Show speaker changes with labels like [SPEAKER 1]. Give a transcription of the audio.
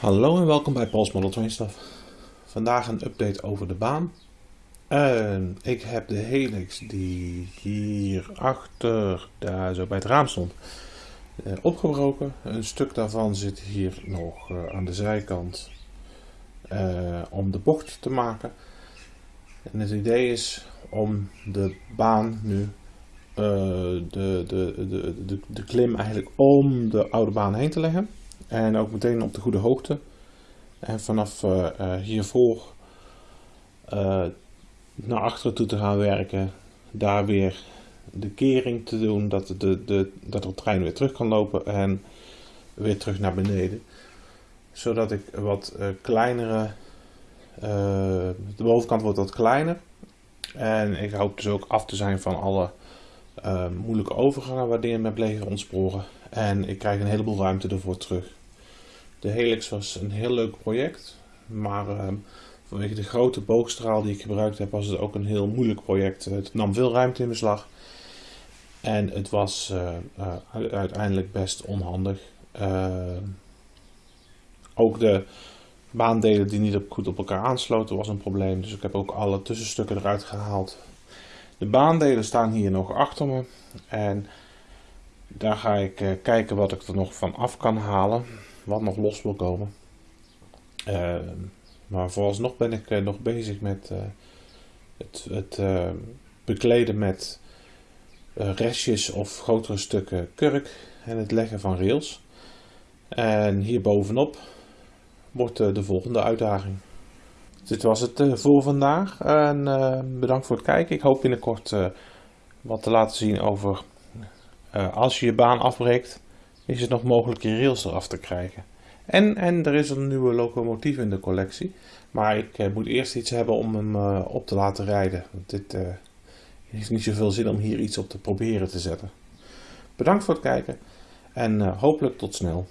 [SPEAKER 1] Hallo en welkom bij Paul's Model Train Stuff. Vandaag een update over de baan. Ik heb de helix die hier achter, daar zo bij het raam stond, uh, opgebroken. Een stuk daarvan zit hier nog uh, aan de zijkant eh, om de bocht te maken. En het idee is om de baan nu, de, de, de, de, de klim eigenlijk om de oude baan heen te leggen. En ook meteen op de goede hoogte. En vanaf uh, uh, hiervoor uh, naar achteren toe te gaan werken. Daar weer de kering te doen. Dat de, de, dat de trein weer terug kan lopen. En weer terug naar beneden. Zodat ik wat kleinere... de bovenkant wordt wat kleiner. En ik hoop dus ook af te zijn van alle moeilijke overgangen waar dingen met bleven ontsporen. En ik krijg een heleboel ruimte ervoor terug. De Helix was een heel leuk project, maar uh, vanwege de grote boogstraal die ik gebruikt heb was het ook een heel moeilijk project. Het nam veel ruimte in beslag en het was uh, uh, uiteindelijk best onhandig. ook de baandelen die niet goed op elkaar aansloten was een probleem, dus ik heb ook alle tussenstukken eruit gehaald. De baandelen staan hier nog achter me en daar ga ik kijken wat ik er nog van af kan halen wat nog los wil komen. Uh, maar vooralsnog ben ik uh, nog bezig met het, het bekleden met restjes of grotere stukken kurk en het leggen van rails. En hier bovenop wordt de volgende uitdaging. Dit was het voor vandaag en bedankt voor het kijken. Ik hoop binnenkort wat te laten zien over als je je baan afbreekt is het nog mogelijk je rails eraf te krijgen. En, en er is een nieuwe locomotief in de collectie. Maar ik eh, moet eerst iets hebben om hem op te laten rijden. Want dit heeft niet zoveel zin om hier iets op te proberen te zetten. Bedankt voor het kijken en hopelijk tot snel.